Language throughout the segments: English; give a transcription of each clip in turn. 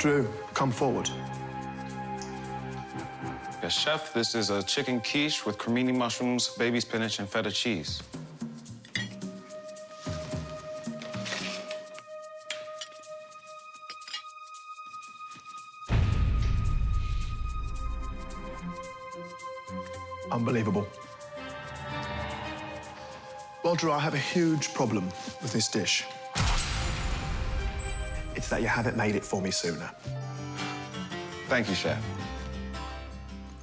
Drew, come forward. Yes, chef, this is a chicken quiche with cremini mushrooms, baby spinach, and feta cheese. Unbelievable. Well, Drew, I have a huge problem with this dish. It's that you haven't made it for me sooner. Thank you, chef.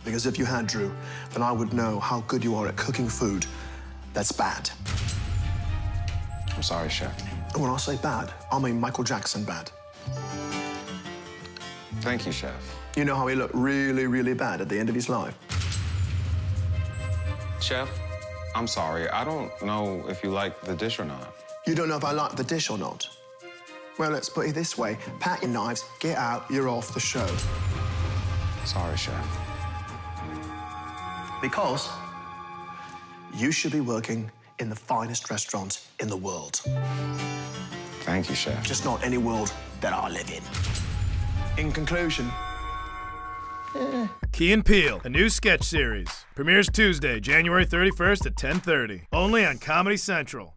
Because if you had, Drew, then I would know how good you are at cooking food that's bad. I'm sorry, chef. And when I say bad, I mean Michael Jackson bad. Thank you, chef. You know how he looked really, really bad at the end of his life? Chef, I'm sorry. I don't know if you like the dish or not. You don't know if I like the dish or not? Well, let's put it this way. Pack your knives, get out, you're off the show. Sorry, chef. Because you should be working in the finest restaurant in the world. Thank you, chef. Just not any world that I live in. In conclusion, Key and Peele, a new sketch series. Premieres Tuesday, January 31st at 10:30. Only on Comedy Central.